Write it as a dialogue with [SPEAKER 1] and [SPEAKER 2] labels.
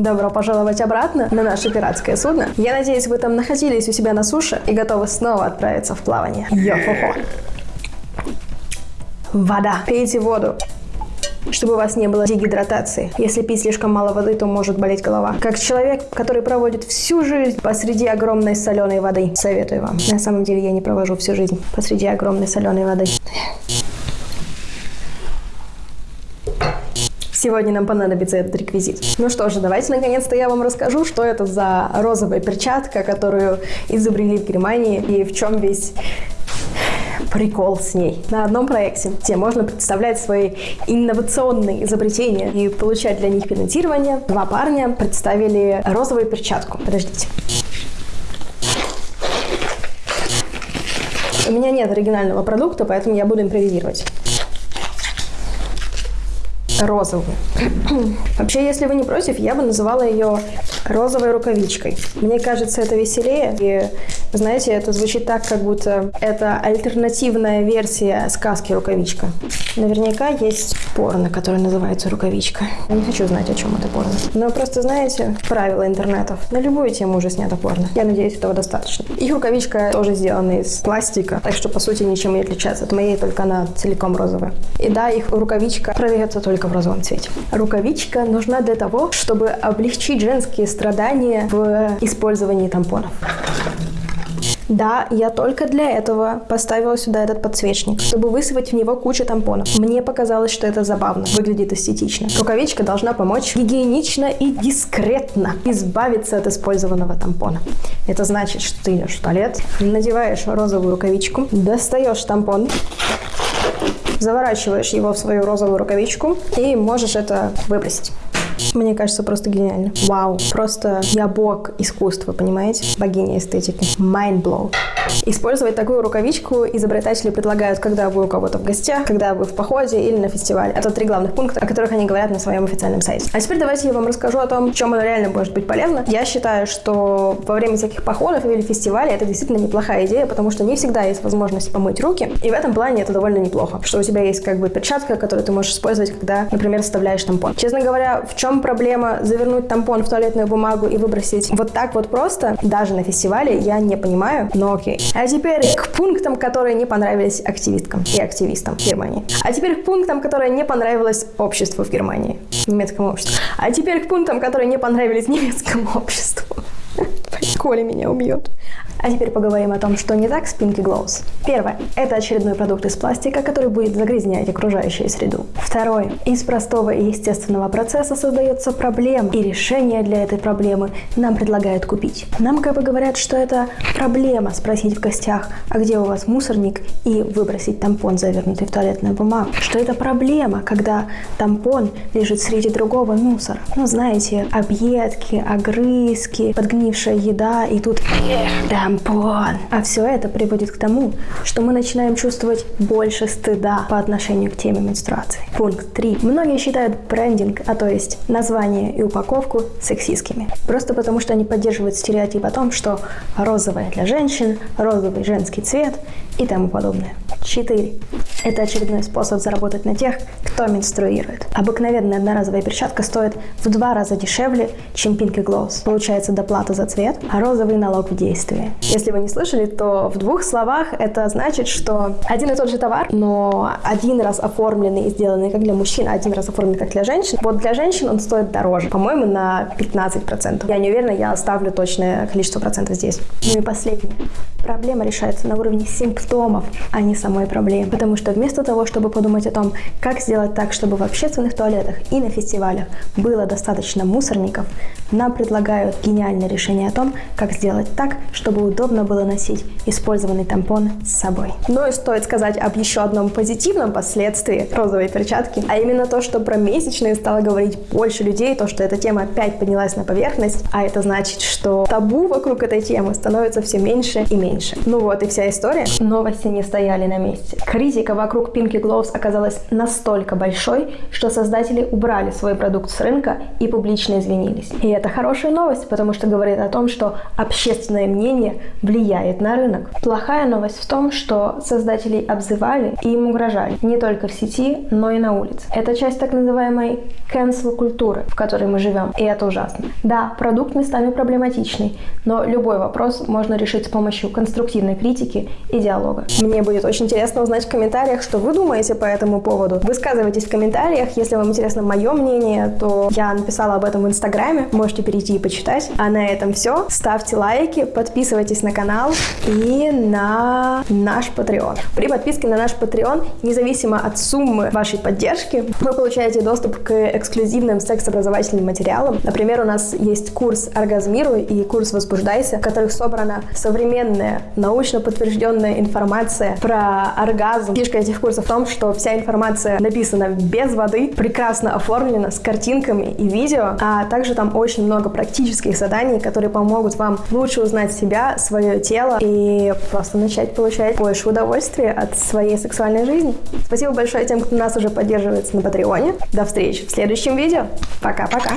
[SPEAKER 1] Добро пожаловать обратно на наше пиратское судно. Я надеюсь, вы там находились у себя на суше и готовы снова отправиться в плавание. Йо-хо-хо. Вода. Пейте воду чтобы у вас не было дегидратации. Если пить слишком мало воды, то может болеть голова. Как человек, который проводит всю жизнь посреди огромной соленой воды, советую вам. На самом деле я не провожу всю жизнь посреди огромной соленой воды. Сегодня нам понадобится этот реквизит. Ну что же, давайте наконец-то я вам расскажу, что это за розовая перчатка, которую изобрели в Германии и в чем весь прикол с ней. На одном проекте, где можно представлять свои инновационные изобретения и получать для них финансирование, два парня представили розовую перчатку. Подождите. У меня нет оригинального продукта, поэтому я буду импровизировать розовую. Вообще, если вы не против, я бы называла ее розовой рукавичкой. Мне кажется, это веселее. И, знаете, это звучит так, как будто это альтернативная версия сказки «Рукавичка». Наверняка есть порно, которое называется «Рукавичка». Я не хочу знать, о чем это порно. Но просто, знаете, правила интернетов. На любую тему уже снято порно. Я надеюсь, этого достаточно. Их рукавичка тоже сделана из пластика, так что, по сути, ничем не отличается от моей, только она целиком розовая. И да, их рукавичка продается только в розовом цвете. Рукавичка нужна для того, чтобы облегчить женские страдания в использовании тампонов. Да, я только для этого поставила сюда этот подсвечник, чтобы высыпать в него кучу тампонов. Мне показалось, что это забавно, выглядит эстетично. Рукавичка должна помочь гигиенично и дискретно избавиться от использованного тампона. Это значит, что ты идешь в туалет, надеваешь розовую рукавичку, достаешь тампон, заворачиваешь его в свою розовую рукавичку и можешь это выбросить. Мне кажется, просто гениально. Вау, просто я бог искусства, понимаете? Богиня эстетики. Mind blow. Использовать такую рукавичку изобретатели предлагают, когда вы у кого-то в гостях, когда вы в походе или на фестивале. Это три главных пункта, о которых они говорят на своем официальном сайте. А теперь давайте я вам расскажу о том, чем оно реально может быть полезно. Я считаю, что во время всяких походов или фестивалей это действительно неплохая идея, потому что не всегда есть возможность помыть руки, и в этом плане это довольно неплохо, что у тебя есть как бы перчатка, которую ты можешь использовать, когда, например, вставляешь тампон. Честно говоря, в чем проблема завернуть тампон в туалетную бумагу и выбросить вот так вот просто, даже на фестивале, я не понимаю, но окей. А теперь к пунктам, которые не понравились активисткам и активистам в Германии. А теперь к пунктам, которые не понравилось обществу в Германии, немецкому обществу. А теперь к пунктам, которые не понравились немецкому обществу. Коля меня убьет. А теперь поговорим о том, что не так с Pinky Glows. Первое. Это очередной продукт из пластика, который будет загрязнять окружающую среду. Второе. Из простого и естественного процесса создается проблема, и решение для этой проблемы нам предлагают купить. Нам как бы говорят, что это проблема спросить в гостях, а где у вас мусорник, и выбросить тампон, завернутый в туалетную бумагу. Что это проблема, когда тампон лежит среди другого мусора. Ну, знаете, объедки, огрызки, подгнившая еда, и тут... Да, тампон. А все это приводит к тому, что мы начинаем чувствовать больше стыда по отношению к теме менструации. Пункт 3. Многие считают брендинг, а то есть название и упаковку сексистскими. Просто потому, что они поддерживают стереотип о том, что розовое для женщин, розовый женский цвет и тому подобное. 4. Это очередной способ заработать на тех, кто менструирует. Обыкновенная одноразовая перчатка стоит в два раза дешевле, чем Pink Gloss. Получается доплата за цвет, а розовый налог в действии. Если вы не слышали, то в двух словах это значит, что один и тот же товар, но один раз оформленный и сделанный как для мужчин, а один раз оформленный как для женщин. Вот для женщин он стоит дороже, по-моему, на 15%. Я не уверена, я оставлю точное количество процентов здесь. Ну и последнее. Проблема решается на уровне симптомов, а не самой проблемы. Потому что вместо того, чтобы подумать о том, как сделать так, чтобы в общественных туалетах и на фестивалях было достаточно мусорников, нам предлагают гениальное решение о том, как сделать так, чтобы удобно было носить использованный тампон с собой. Ну и стоит сказать об еще одном позитивном последствии розовой перчатки, а именно то, что про месячные стало говорить больше людей, то, что эта тема опять поднялась на поверхность, а это значит, что табу вокруг этой темы становится все меньше и меньше. Ну вот и вся история. Новости не стояли на месте. Критика вокруг Pinky Gloves оказалась настолько большой, что создатели убрали свой продукт с рынка и публично извинились. И это хорошая новость, потому что говорит о том, что общественное мнение влияет на рынок. Плохая новость в том, что создателей обзывали и им угрожали не только в сети, но и на улице. Это часть так называемой cancel культуры, в которой мы живем, и это ужасно. Да, продукт местами проблематичный, но любой вопрос можно решить с помощью конструктивной критики и диалога. Мне будет очень интересно узнать в комментариях, что вы думаете по этому поводу. Высказывайтесь в комментариях, если вам интересно мое мнение, то я написала об этом в инстаграме, можете перейти и почитать. А на этом все. Ставьте лайки, подписывайтесь на канал и на наш Patreon. При подписке на наш Patreon, независимо от суммы вашей поддержки, вы получаете доступ к эксклюзивным секс-образовательным материалам. Например, у нас есть курс «Оргазмируй» и курс «Возбуждайся», в которых собрана современная, научно подтвержденная информация про оргазм. Фишка этих курсов в том, что вся информация написана без воды, прекрасно оформлена, с картинками и видео, а также там очень много практических заданий, которые помогут вам лучше узнать себя, свое тело и просто начать получать больше удовольствия от своей сексуальной жизни. Спасибо большое тем, кто нас уже поддерживает на Патреоне. До встречи в следующем видео. Пока-пока.